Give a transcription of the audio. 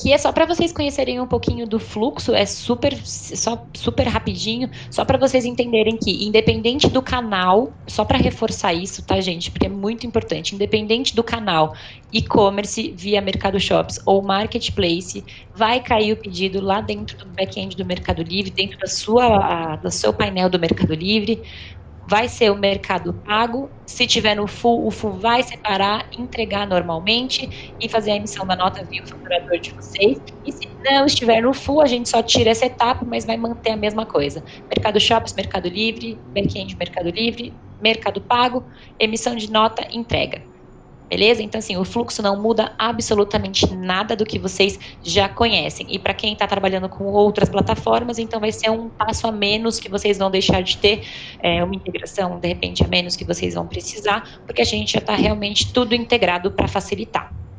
Aqui é só para vocês conhecerem um pouquinho do fluxo, é super, só, super rapidinho, só para vocês entenderem que, independente do canal, só para reforçar isso, tá, gente? Porque é muito importante, independente do canal, e-commerce via Mercado Shops ou Marketplace, vai cair o pedido lá dentro do back-end do Mercado Livre, dentro da sua, do seu painel do Mercado Livre, vai ser o mercado pago. Se tiver no full, o full vai separar, entregar normalmente e fazer a emissão da nota via o faturador de vocês. E se não estiver no full, a gente só tira essa etapa, mas vai manter a mesma coisa. Mercado Shops, Mercado Livre, back-end Mercado Livre, Mercado Pago, emissão de nota, entrega. Beleza? Então, assim, o fluxo não muda absolutamente nada do que vocês já conhecem. E para quem está trabalhando com outras plataformas, então vai ser um passo a menos que vocês vão deixar de ter, é, uma integração, de repente, a menos que vocês vão precisar, porque a gente já está realmente tudo integrado para facilitar.